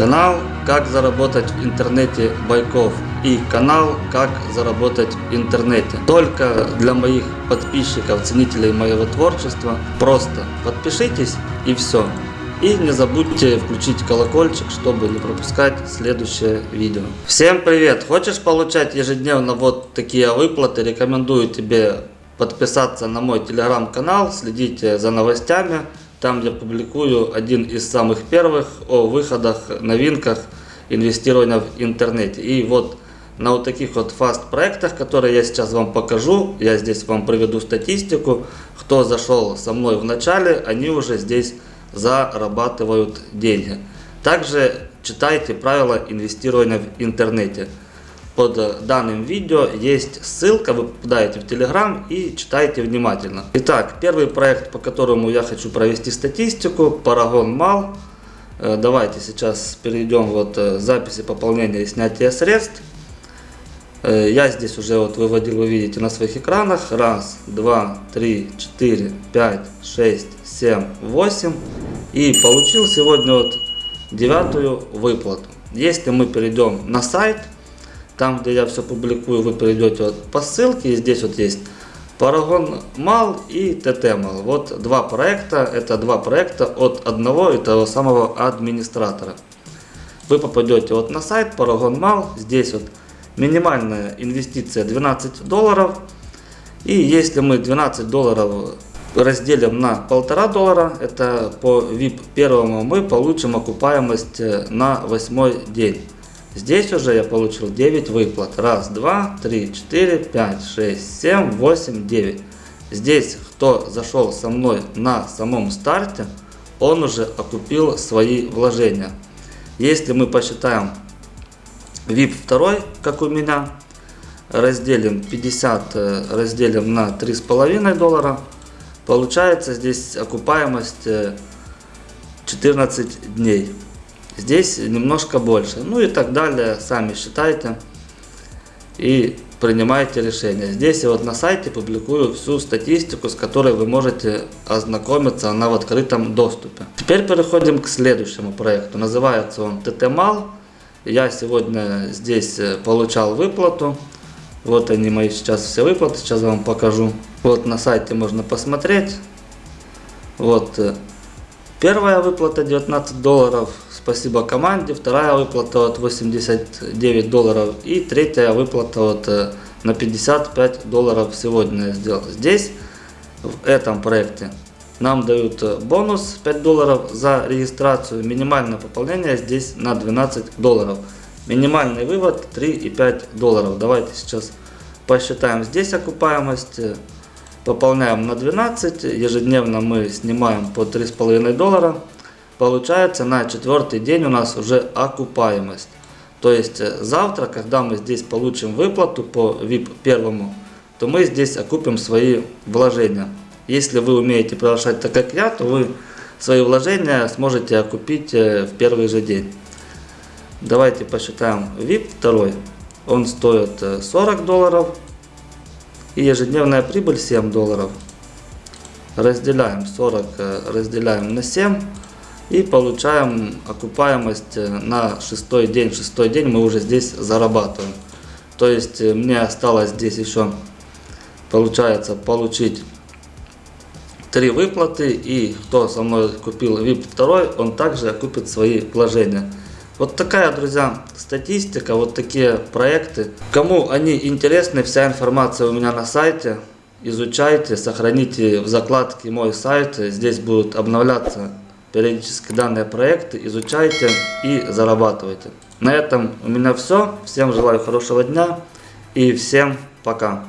Канал «Как заработать в интернете Байков» и канал «Как заработать в интернете». Только для моих подписчиков, ценителей моего творчества. Просто подпишитесь и все. И не забудьте включить колокольчик, чтобы не пропускать следующее видео. Всем привет! Хочешь получать ежедневно вот такие выплаты? Рекомендую тебе подписаться на мой телеграм-канал, следите за новостями. Там я публикую один из самых первых о выходах, новинках инвестирования в интернете. И вот на вот таких вот фаст проектах, которые я сейчас вам покажу, я здесь вам приведу статистику, кто зашел со мной в начале, они уже здесь зарабатывают деньги. Также читайте правила инвестирования в интернете. Под данным видео есть ссылка, вы попадаете в Telegram и читайте внимательно. Итак, первый проект, по которому я хочу провести статистику, Paragon Mal. Э, давайте сейчас перейдем вот э, записи пополнения и снятия средств. Э, я здесь уже вот выводил, вы видите на своих экранах. Раз, два, три, четыре, пять, шесть, семь, восемь. И получил сегодня вот девятую выплату. Если мы перейдем на сайт, там, где я все публикую, вы перейдете вот по ссылке. И здесь вот есть Paragon Mal и TT Mal. Вот два проекта. Это два проекта от одного и того самого администратора. Вы попадете вот на сайт Paragon Mal. Здесь вот минимальная инвестиция 12 долларов. И если мы 12 долларов разделим на полтора доллара, это по VIP первому, мы получим окупаемость э, на восьмой день. Здесь уже я получил 9 выплат. Раз, два, три, четыре, пять, шесть, семь, восемь, девять. Здесь, кто зашел со мной на самом старте, он уже окупил свои вложения. Если мы посчитаем VIP 2, как у меня, разделим 50, э, разделим на 3,5 доллара, получается здесь окупаемость 14 э, дней. Здесь немножко больше. Ну и так далее, сами считайте и принимайте решение. Здесь я вот на сайте публикую всю статистику, с которой вы можете ознакомиться, она в открытом доступе. Теперь переходим к следующему проекту. Называется он ТТМАЛ. Я сегодня здесь э, получал выплату. Вот они мои сейчас все выплаты, сейчас вам покажу. Вот на сайте можно посмотреть. Вот э, первая выплата 19 долларов, спасибо команде. Вторая выплата от 89 долларов. И третья выплата от э, на 55 долларов сегодня я сделал. Здесь, в этом проекте, нам дают э, бонус 5 долларов за регистрацию. Минимальное пополнение здесь на 12 долларов. Минимальный вывод 3,5 долларов. Давайте сейчас посчитаем здесь окупаемость. Пополняем на 12. Ежедневно мы снимаем по 3,5 доллара. Получается на четвертый день у нас уже окупаемость. То есть э, завтра, когда мы здесь получим выплату по VIP первому, то мы здесь окупим свои вложения. Если вы умеете приглашать так как я, то вы свои вложения сможете окупить э, в первый же день. Давайте посчитаем VIP второй. Он стоит 40 э, долларов. И ежедневная прибыль 7 долларов. Разделяем 40, разделяем на 7. И получаем окупаемость э, на шестой день. Шестой день мы уже здесь зарабатываем. То есть э, мне осталось здесь еще, получается, получить три выплаты. И кто со мной купил VIP 2, он также окупит свои вложения. Вот такая, друзья, статистика, вот такие проекты. Кому они интересны, вся информация у меня на сайте. Изучайте, сохраните в закладке мой сайт. Здесь будут обновляться периодически данные проекты, изучайте и зарабатывайте. На этом у меня все. Всем желаю хорошего дня и всем пока.